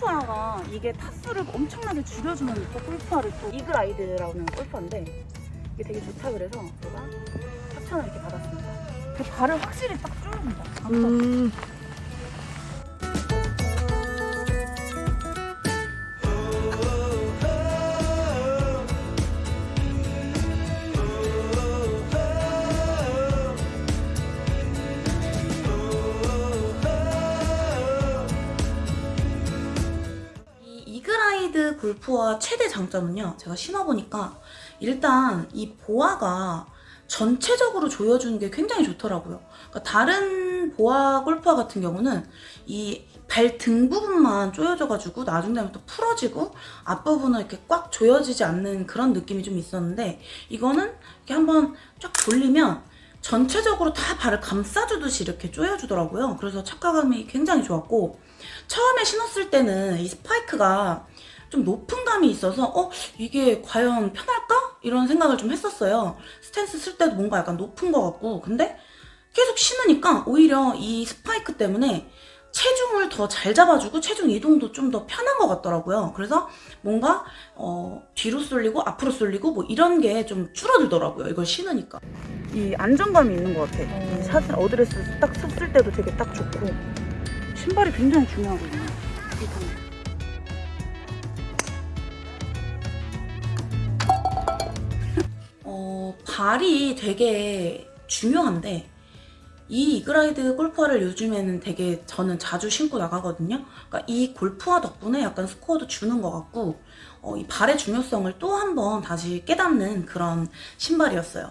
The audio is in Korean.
골프화가 이게 타수를 엄청나게 줄여주는 또 골프화를 또 이글 아이드라는 골프화인데 이게 되게 좋다 그래서 제가 협찬을 이렇게 받았습니다. 그 발을 확실히 딱 조여준다. 음. 이그라이드 골프화 최대 장점은요. 제가 신어보니까 일단 이 보아가 전체적으로 조여주는 게 굉장히 좋더라고요. 그러니까 다른 보아 골프화 같은 경우는 이 발 등 부분만 조여져가지고 나중 되면 또 풀어지고 앞부분은 이렇게 꽉 조여지지 않는 그런 느낌이 좀 있었는데 이거는 이렇게 한번 쫙 돌리면 전체적으로 다 발을 감싸주듯이 이렇게 조여주더라고요. 그래서 착화감이 굉장히 좋았고 처음에 신었을 때는 이 스파이크가 좀 높은 감이 있어서 어? 이게 과연 편할까? 이런 생각을 좀 했었어요. 스탠스 쓸 때도 뭔가 약간 높은 것 같고 근데 계속 신으니까 오히려 이 스파이크 때문에 체중을 더 잘 잡아주고 체중 이동도 좀 더 편한 것 같더라고요. 그래서 뭔가 어, 뒤로 쏠리고 앞으로 쏠리고 뭐 이런 게 좀 줄어들더라고요. 이걸 신으니까. 이 안정감이 있는 것 같아. 이 샷을 어드레스 딱 섰을 때도 되게 딱 좋고 신발이 굉장히 중요하거든요. 발이 되게 중요한데 이 이그라이드 골프화를 요즘에는 되게 저는 자주 신고 나가거든요. 그러니까 이 골프화 덕분에 약간 스코어도 주는 것 같고 어, 이 발의 중요성을 또 한 번 다시 깨닫는 그런 신발이었어요.